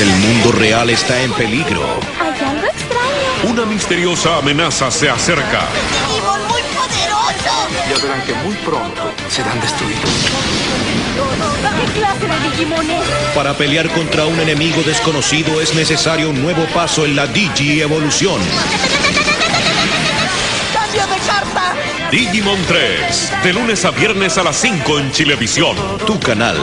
El mundo real está en peligro. Hay algo extraño. Una misteriosa amenaza se acerca. ¡Digimon muy poderoso! Ya verán que muy pronto serán destruidos. ¿Qué clase de Digimon es? Para pelear contra un enemigo desconocido es necesario un nuevo paso en la Digi Evolución. ¡Cambio de carta! Digimon 3, de lunes a viernes a las 5 en Chilevisión. Tu canal.